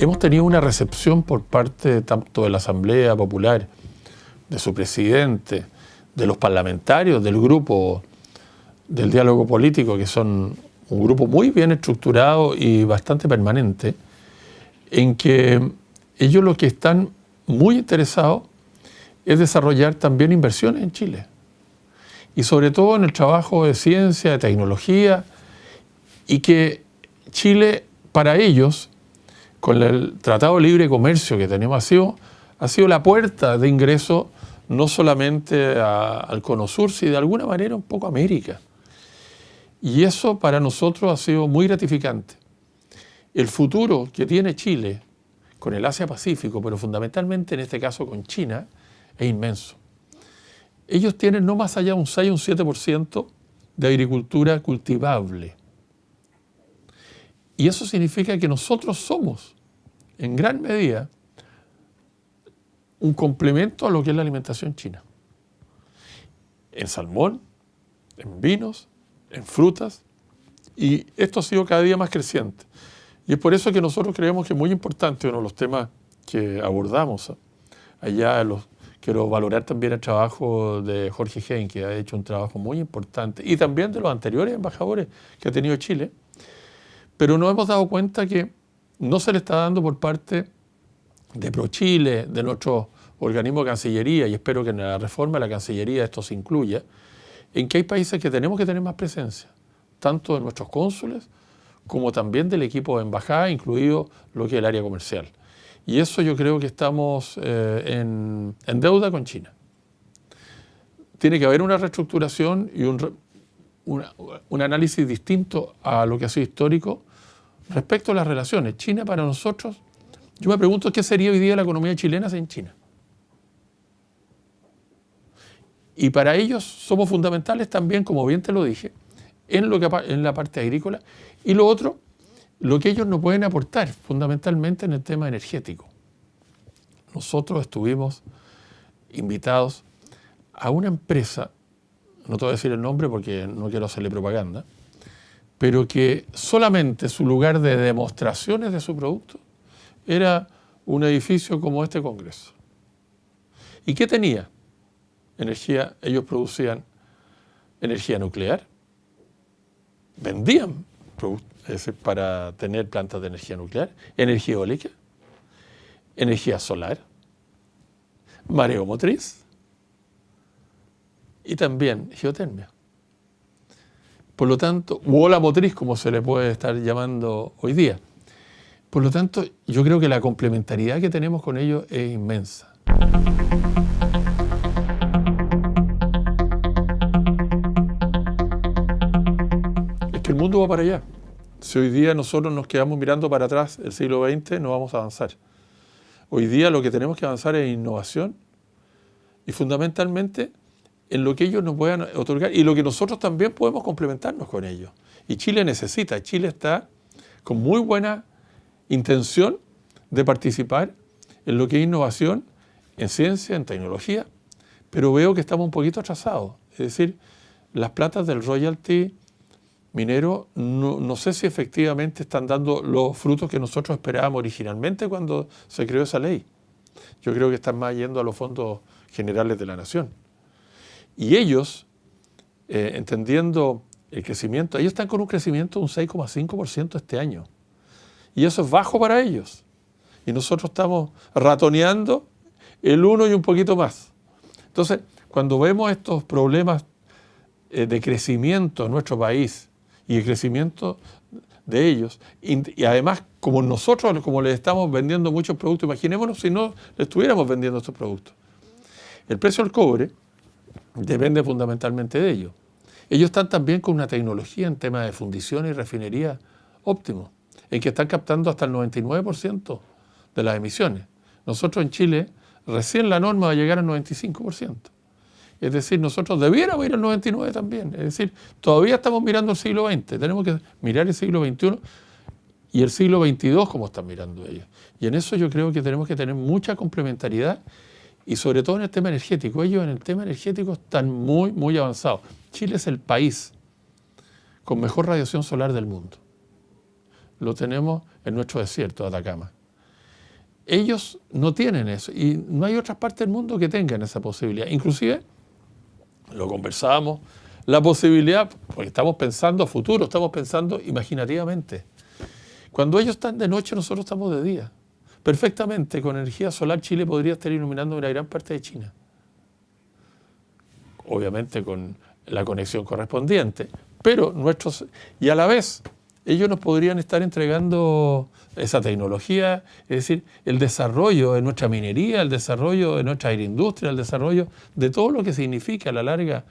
hemos tenido una recepción por parte tanto de la Asamblea Popular, de su presidente, de los parlamentarios, del grupo del diálogo político, que son un grupo muy bien estructurado y bastante permanente, en que ellos lo que están muy interesados es desarrollar también inversiones en Chile. Y sobre todo en el trabajo de ciencia, de tecnología, y que Chile, para ellos, con el Tratado de Libre Comercio que tenemos, ha sido, ha sido la puerta de ingreso no solamente al Cono Sur, sino de alguna manera un poco a América. Y eso para nosotros ha sido muy gratificante. El futuro que tiene Chile con el Asia-Pacífico, pero fundamentalmente en este caso con China, es inmenso. Ellos tienen no más allá un 6 o un 7% de agricultura cultivable. Y eso significa que nosotros somos, en gran medida, un complemento a lo que es la alimentación china. En salmón, en vinos, en frutas, y esto ha sido cada día más creciente. Y es por eso que nosotros creemos que es muy importante uno de los temas que abordamos allá. Los, quiero valorar también el trabajo de Jorge Hein, que ha hecho un trabajo muy importante, y también de los anteriores embajadores que ha tenido Chile. Pero nos hemos dado cuenta que no se le está dando por parte de ProChile, de nuestro organismo de Cancillería, y espero que en la reforma de la Cancillería esto se incluya, en que hay países que tenemos que tener más presencia, tanto de nuestros cónsules como también del equipo de embajada, incluido lo que es el área comercial. Y eso yo creo que estamos eh, en, deuda con China. Tiene que haber una reestructuración y un, un análisis distinto a lo que ha sido histórico respecto a las relaciones. China para nosotros, yo me pregunto qué sería hoy día la economía chilena sin China. Y para ellos somos fundamentales también, como bien te lo dije, en, lo que, en la parte agrícola. Y lo otro, lo que ellos nos pueden aportar, fundamentalmente en el tema energético. Nosotros estuvimos invitados a una empresa, no te voy a decir el nombre porque no quiero hacerle propaganda, pero que solamente su lugar de demostraciones de su producto era un edificio como este Congreso. ¿Y qué tenía? energía, ellos producían energía nuclear, vendían para tener plantas de energía nuclear, energía eólica, energía solar, mareo motriz y también geotermia. Por lo tanto, o ola motriz como se le puede estar llamando hoy día. Por lo tanto, yo creo que la complementariedad que tenemos con ellos es inmensa. el mundo va para allá. Si hoy día nosotros nos quedamos mirando para atrás el siglo XX, no vamos a avanzar. Hoy día lo que tenemos que avanzar es innovación y fundamentalmente en lo que ellos nos puedan otorgar y lo que nosotros también podemos complementarnos con ellos. Y Chile necesita, Chile está con muy buena intención de participar en lo que es innovación, en ciencia, en tecnología, pero veo que estamos un poquito atrasados. Es decir, las platas del royalty minero, no, sé si efectivamente están dando los frutos que nosotros esperábamos originalmente cuando se creó esa ley. Yo creo que están más yendo a los fondos generales de la nación. Y ellos, eh, entendiendo el crecimiento, ellos están con un crecimiento de un 6,5% este año. Y eso es bajo para ellos. Y nosotros estamos ratoneando el 1 y un poquito más. Entonces, cuando vemos estos problemas eh, de crecimiento en nuestro país, y el crecimiento de ellos. Y, además, como nosotros, como les estamos vendiendo muchos productos, imaginémonos si no le estuviéramos vendiendo estos productos. El precio del cobre depende fundamentalmente de ellos. Ellos están también con una tecnología en tema de fundición y refinería óptimo, en que están captando hasta el 99% de las emisiones. Nosotros en Chile, recién la norma va a llegar al 95%. Es decir, nosotros debiéramos ir al 99 también. Es decir, todavía estamos mirando el siglo XX. Tenemos que mirar el siglo XXI y el siglo XXII como están mirando ellos. Y en eso yo creo que tenemos que tener mucha complementariedad y sobre todo en el tema energético. Ellos en el tema energético están muy, muy avanzados. Chile es el país con mejor radiación solar del mundo. Lo tenemos en nuestro desierto de Atacama. ellos no tienen eso y no hay otras partes del mundo que tengan esa posibilidad. Inclusive, lo conversábamos, la posibilidad, porque estamos pensando a futuro, estamos pensando imaginativamente. Cuando ellos están de noche, nosotros estamos de día. Perfectamente, con energía solar, Chile podría estar iluminando una gran parte de China. Obviamente con la conexión correspondiente. Pero nuestros, y a la vez, ellos nos podrían estar entregando esa tecnología, es decir, el desarrollo de nuestra minería, el desarrollo de nuestra agroindustria, el desarrollo de todo lo que significa a la larga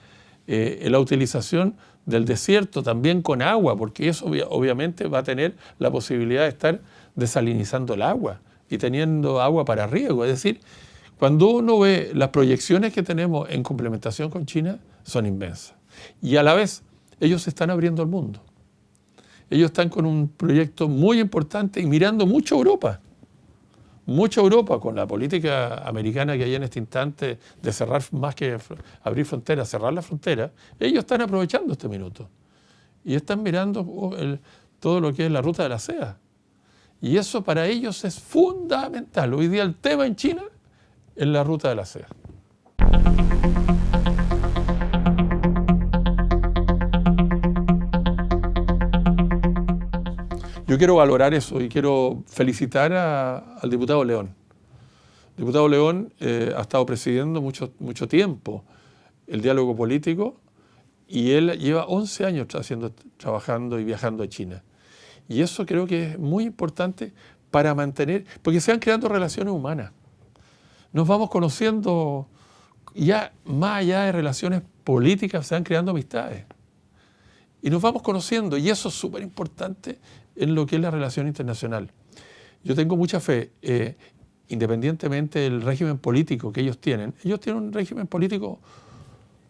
eh, la utilización del desierto también con agua, porque eso obviamente va a tener la posibilidad de estar desalinizando el agua y teniendo agua para riego. Es decir, cuando uno ve las proyecciones que tenemos en complementación con China, son inmensas. Y a la vez, ellos se están abriendo al mundo. Ellos están con un proyecto muy importante y mirando mucho Europa. Mucho a Europa con la política americana que hay en este instante de cerrar más que abrir fronteras, cerrar la frontera. Ellos están aprovechando este minuto y están mirando oh, todo lo que es la ruta de la seda. Y eso para ellos es fundamental. Hoy día el tema en China es la ruta de la seda. Yo quiero valorar eso y quiero felicitar al diputado León. El diputado León eh, ha estado presidiendo mucho, mucho tiempo el diálogo político y él lleva 11 años trabajando y viajando a China. Y eso creo que es muy importante para mantener, porque se van creando relaciones humanas. Nos vamos conociendo ya más allá de relaciones políticas, se van creando amistades. Y nos vamos conociendo y eso es súper importante en lo que es la relación internacional. Yo tengo mucha fe, eh, independientemente del régimen político que ellos tienen, ellos tienen un régimen político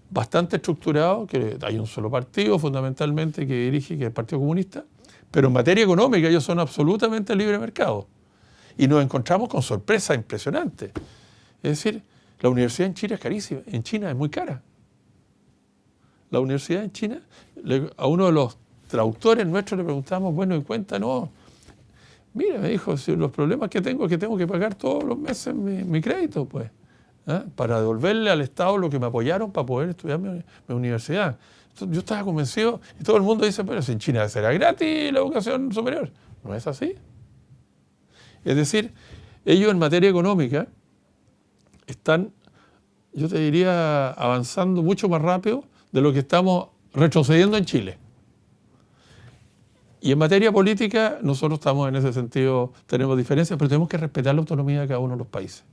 bastante estructurado, que hay un solo partido fundamentalmente que dirige, que es el Partido Comunista, pero en materia económica ellos son absolutamente libre mercado. Y nos encontramos con sorpresas impresionantes. Es decir, la universidad en China es carísima, en China es muy cara. La universidad en China, a uno de los traductores nuestros le preguntamos, bueno, y cuéntanos. Mira, me dijo, si los problemas que tengo es que tengo que pagar todos los meses mi, crédito, pues, ¿eh? para devolverle al Estado lo que me apoyaron para poder estudiar mi, universidad. Yo estaba convencido, y todo el mundo dice, pero si en China será gratis la educación superior. No es así. Es decir, ellos en materia económica están, yo te diría, avanzando mucho más rápido de lo que estamos retrocediendo en Chile. Y en materia política, nosotros estamos en ese sentido, tenemos diferencias, pero tenemos que respetar la autonomía de cada uno de los países.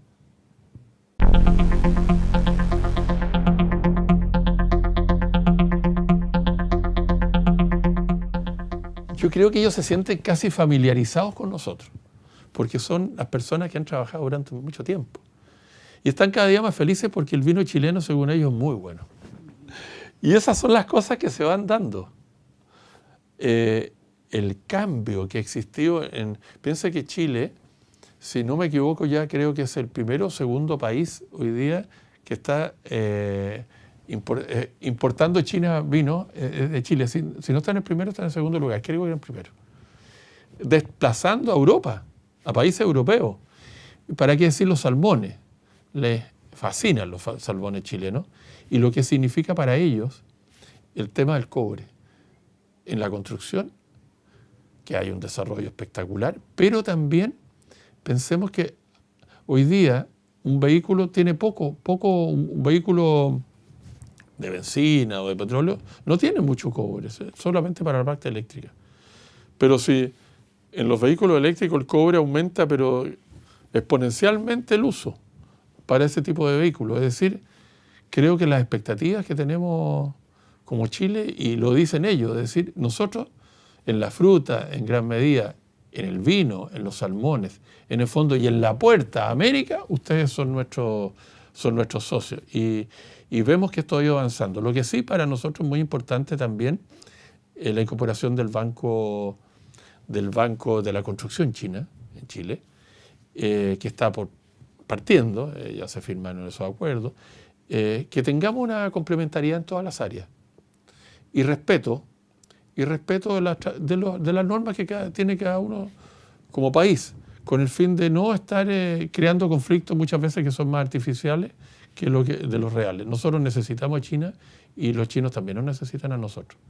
Yo creo que ellos se sienten casi familiarizados con nosotros, porque son las personas que han trabajado durante mucho tiempo. Y están cada día más felices porque el vino chileno, según ellos, es muy bueno. Y esas son las cosas que se van dando. Eh, el cambio que existió en... Piensa que Chile, si no me equivoco ya creo que es el primero o segundo país hoy día que está eh, importando China vino eh, de Chile. Si, no está en el primero, está en el segundo lugar. Creo que en el primero. Desplazando a Europa, a países europeos. ¿Para qué decir los salmones? Les fascinan los salmones chilenos y lo que significa para ellos el tema del cobre en la construcción que hay un desarrollo espectacular, pero también pensemos que hoy día un vehículo tiene poco, poco, un vehículo de benzina o de petróleo no tiene mucho cobre, solamente para la parte eléctrica. Pero si en los vehículos eléctricos el cobre aumenta, pero exponencialmente el uso para ese tipo de vehículos. Es decir, creo que las expectativas que tenemos como Chile, y lo dicen ellos, es decir, nosotros en la fruta en gran medida, en el vino, en los salmones, en el fondo y en la puerta a América, ustedes son nuestros, son nuestros socios. Y, vemos que esto ha ido avanzando. Lo que sí para nosotros es muy importante también es la incorporación del Banco, del banco de la Construcción China, en Chile, eh, que está por, partiendo, eh, ya se firmaron esos acuerdos, eh, que tengamos una complementariedad en todas las áreas. Y respeto y respeto de, las normas que tiene cada uno como país, con el fin de no estar eh, creando conflictos muchas veces que son más artificiales que lo que, de los reales. Nosotros necesitamos a China y los chinos también nos necesitan a nosotros.